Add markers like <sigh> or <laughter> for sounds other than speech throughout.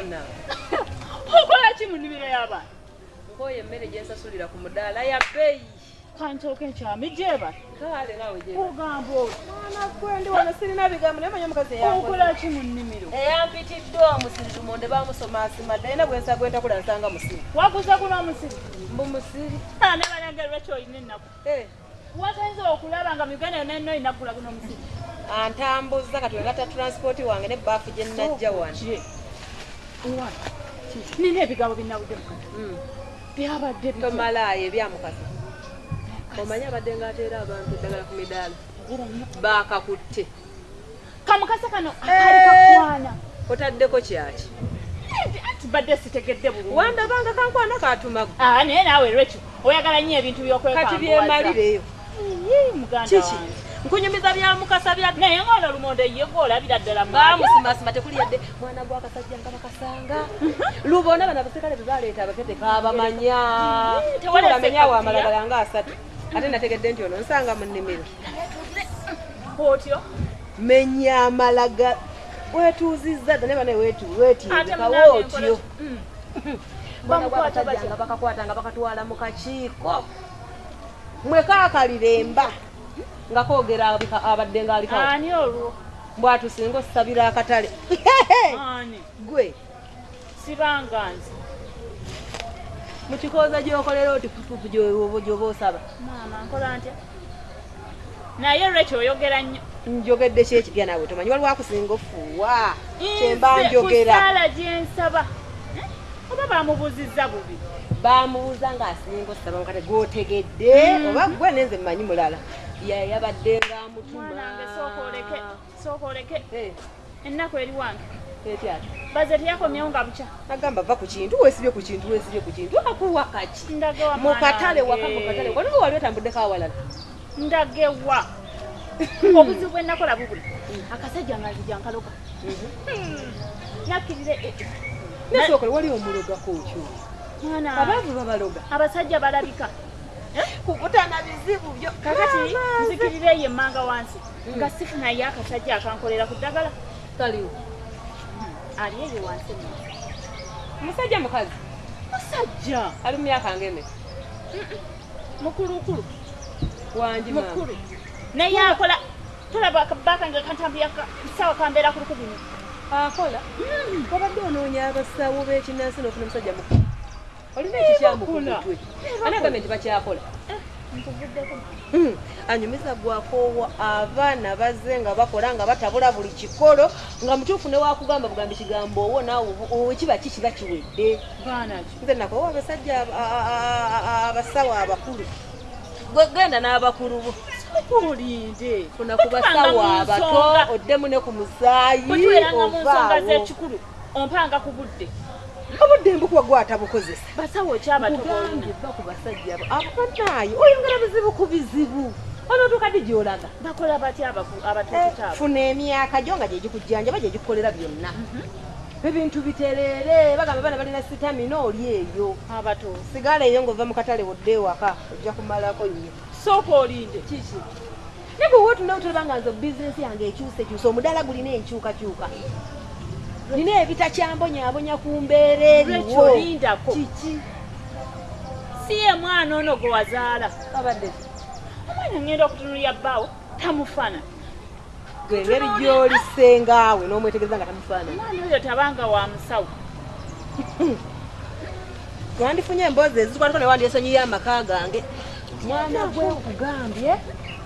<laughs> y'abaana nkoyo emmere gyensasulira ku mudaala ya bbeeyi. Kantooke nkyami gyeba. Kale nawe gye oti mwana gwe ndi wano sirina bigambo naye manya omukazi okola ki mu nnimiro? Eyampitidde omusiri lumonde bamusoma asimadde ayina bwensa gwentakula nsanga musiri. Waguza guno omusiri mbu musiri. Ne balangerwa kyolina ennaku? Eh, wagenza okulaba nga muganda yonna yonna olina kugula guno omusiri antambuza kati wengata transpoti wange nebaafu gye nnajja wano. Kye. Wano. Nina ebigambo binabudde mukata Mm. byabadde tomalaayo ebyamukasa omanyi abadde ng'ateera abantu eddagala ku midaala baakakutte. Kamukasa kano akali kakwana. Otaddeko kyaki? Badde sitegedde bulungi. Wandabanga kankwana katumagu Ah, naye naawe lwekyo oyagala nnyo ebintu byokwekambuwaza. kati byemalireyo muganda wange. Nkunyumiza byamukasa bya naye ngaono lumonde ye gwolabira ddala mu bamusimasima tekuli yadde. Mwana gwakasajja nga bakasanga lubona bano abaserikale bebaleeta abapete kabamanya tewalese tulamenyawo kakutiya. amalagala nga asatu. Ate nategedde nti ono nsanga mu nnimiro. Otyo menya amalaga. Wetuuzizza dda ne bane ate wetiizikawo munange otyo. nkola- Mm. <laughs> bwana Bamukwata gwakasajja batya? nga bakakwata nga bakatwala mu kakiiko. Mwe kaakaliremba nga koogera abadde ngaalikawo ani olwo? Bwatusinga osabira akatale. Gwe. Sibanga nze. Mu kikooza gyokolera oti pupupu gyoba osaba. Naye lwekyo oyogera nnyo. Njogedde kyekigya nawe tomanyi? Waliwo akusinga ofuuwa kyemba njogera. ku ssaala gyensaba Eh? oba bamubuzizza bubi? Bamubuuza ng'asinga osaba mukate gwotegedde oba gwe nenze mmanyi mulala yabadde ngaamutuma mwanange sooka oleke sooka oleke Eh, ennaku eri wange. Baze teyakomyewo nga bukya. Nagamba va ku kintu weesibye ku kintu weesibye ku kintu akuwa kaki ndage wa mu katale mwana waka mu katale. Waliwo wali otambuddeko awalala? Ndage wa <laughs> obuzibu bwe nakola bubuli akasajja nga nzija nkaloga nakkirire eh, eh. nasookole wali omulogako mwana. Abaavu babaloga. Abasajja balabika kukutana bizibu byo. Kakati nzikirire ye emmanga wansi. Nga sifunayo akasajja akankolera ku ddagala. Kaliwo ali eyo wansi musajja mukazi? Musajja ali mu myaka ngeme mukulukulu. Wangi maama. mukulu. Naye akola tolaba akabaka nga kantambula sawa kambeera ku lukubini akola? Wabadde onoonya abasawo b'ekinansi n'ofuna omusajja mukulu olina ekikyamu ku bakola. mutwe ani agambe nti bakyakola. Nkuvuddeko Hmm, anyumiza gwakoowa abaana bazze nga bakola nga batabula buli kikolo nga mutuufu ne wakugamba bugambi kigambo owo naawe owo kiba ki kiba kiwedde? Nze nakoowa abasajja abasawo abakulu. Genda n'abakulu bo. Olinde funa ku basawo abato oddemu ne ku musaayi ovaawo ompanga ku budde. Obudde mbukuba gwatabukozesa basawo ekyabato kugambye bba ku basajja abo. Abanaayo oyongera bizibu ku bizibu onootuuka ddi gy'olaga? Bakola batya abatuututa abo funa emyaka gyo nga gyegikujjanjaba gyegikukolera byonna. Ebintu bitereere bagamba baana balina sitamina oli eyo. Abato sigala eyo ng'ova mu katale wodde ewaka ojja kumalako nnyo sooka olinde kiki? Ne bwe wootunda otolaba nga nze bizinesi yange ekyusa ekyusa omudaala gulina enkyukakyuka nina ebitakyambonyaabonya ku mbeera eriwo. Lindako kiki? Si ye mwana ono gwe wazaala. Abadde. Omwana ngenda okutunulya bbaawo tamufana. Gwe engeri gy'olisengaawe n'omwetegereza nga tamufaanana omwana oyo tabanga wa musawo. Wandifunye emboozi ezitwalako ne wandyesonyiyo amaka gange. Mwana gwe nkugambye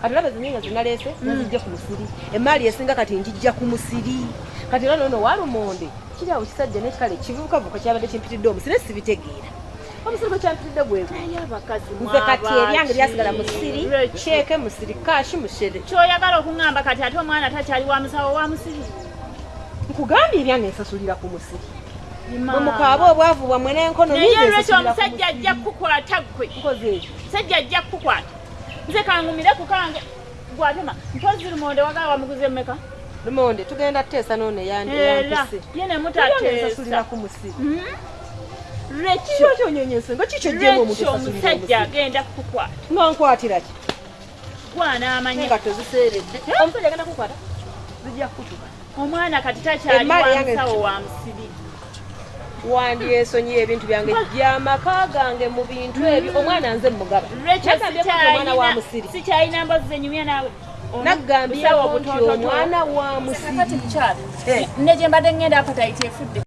kati olaba ezinyenga zinaleese nazijja ku musiri. Emaali esinga kati njijja ku musiri. Kati era nono walumonde kiri awo kisajja nekikale kivubukavuka kyabadde kimpitidde omusiri sibitegeera. Omusiri gwe kyampitidde gwegwe naye abakazi nze kati eryange lyasigala musiri kyeke musiri kashi mushere. Kyoyagala okuŋŋamba kati ate omwana takyali wa musawo wa musiri? Nkugambye ebyange nsasulira ku musiri. Mukaaba obwavu bwammwe n'enkono naye lwekyo omusajja ajja kukukwata gwe nkoze. Ekyo musajja ajja kukukwata nze kangumire ku kange. Gwatema mpozi lumonde wagala wamuguze mmeka? Lumonde tugenda teesa nono era yampise. ye ne nsasulira mutateesa ku musiri lwekyo kikyo kyonyonyense nga kikyo esasulira omusajja agenda kukukwata? Nga nkwatira ki? Gwanaamanye engatto ziseeredde omusajja agenda kukwata zijja kukutuka omwana kati takyali Emmali wa yange musawo wa musiri wandyesonyiye ebintu byange gyamaka gange mu bintu ebyo. Omwana nze mugaba. Omwana wa musiri. sikyalina mbozi zenyumya naawe. Ono naggambye busawo nti omwana wa musiri. Eh. ne gye mbadde ŋŋenda apatayiti efudde